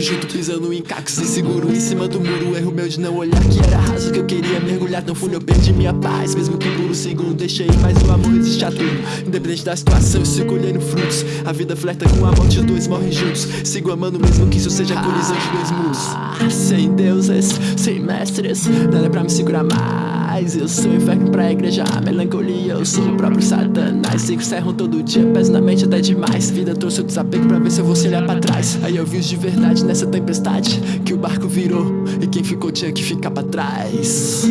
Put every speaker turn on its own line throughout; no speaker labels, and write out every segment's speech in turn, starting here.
junto Pisando em cacos inseguro em cima do muro. Erro meu de não olhar que era raso que eu queria mergulhar. Não fui eu perdi minha paz, mesmo que por um segundo deixei. Mas o amor resiste a tudo, independente da situação. Eu sigo colhendo frutos, a vida flerta com a morte. Os dois morrem juntos, sigo amando mesmo que isso seja colisão de dois mundos. Sem deuses, sem mestres, nada é pra me segurar mais Eu sou inferno pra igreja, a melancolia Eu sou o próprio satanás, sigo serram todo dia Peso na mente até demais, vida trouxe o desapego pra ver se eu vou se olhar pra trás. Aí eu vi os de verdade nessa tempestade Que o barco virou e quem ficou tinha que ficar pra trás.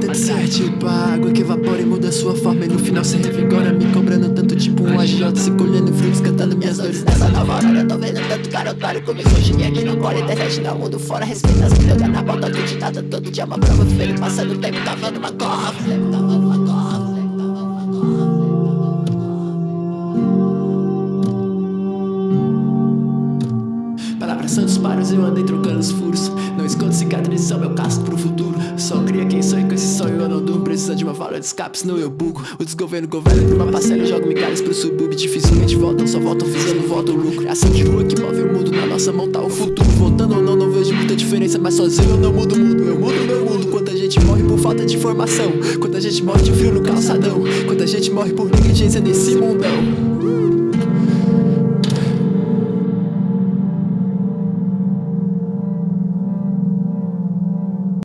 Tanto ser tipo a água que evapora e muda sua forma E no final se revigora me cobrando tanto tipo um agiota Se colhendo frutos, cantando dores
Nessa nova hora eu tô vendo tanto cara otário Com misoginia aqui no colo, internet no mundo fora. Respeita as filhas na volta do ditado Todo dia uma prova feio, passando. O tempo tava numa corra Tempo tava numa corra
disparos, eu andei trocando os furos. Não escondo cicatrizes, são meu casto pro futuro. Só cria quem e com esse sonho eu não durmo. Precisa de uma válvula de escape, senão eu bugo. O desgoverno governa por uma parcela jogo migalhas pro subúrbio Dificilmente voltam, só voltam fazendo volta o lucro. É ação de rua que move o mundo, na nossa mão tá o futuro. Voltando ou não, não vejo muita diferença Mas sozinho eu não mudo o mundo, eu mudo meu mundo Quanta gente morre por falta de informação. Quanta gente morre de frio no calçadão. Quanta gente morre por negligência nesse mundão